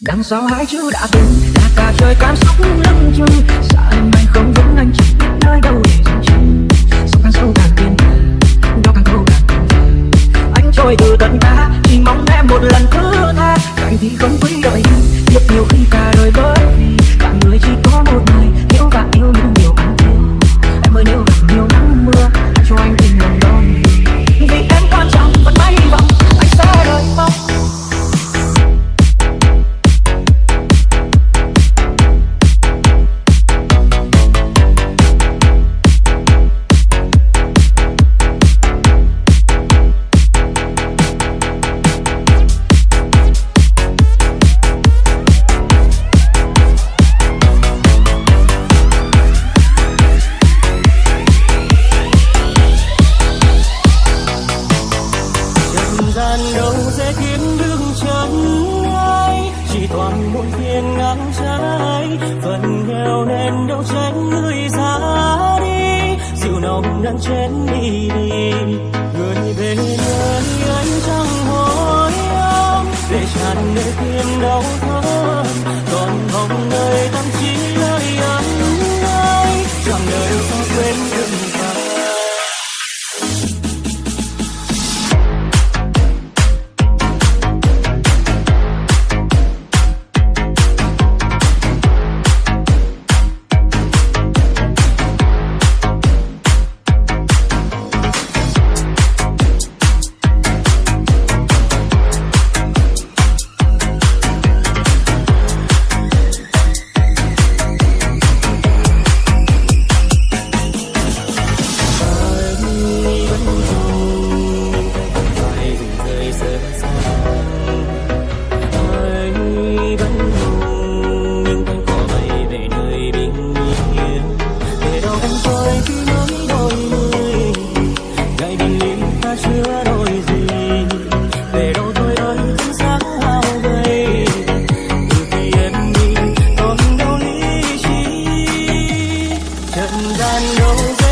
đằng sau hai chữ đã từng là cả trời cảm xúc lưng chừng. Xa em anh không vững anh chỉ biết nơi đâu để dừng chân. Sâu càng sâu càng kiên đó càng thâu càng anh trôi từ tận ta, chỉ mong em một lần thứ tha. Cạnh thì không quý đợi bên đâu tránh người ra đi. Dịu nồng nắng trên đi đi. Người về nơi anh chẳng hối ông để tràn nơi tim đau thương. Còn vòng nơi tâm trí lời ấm ơi chẳng đời sao quên đừng phải chậm gian đâu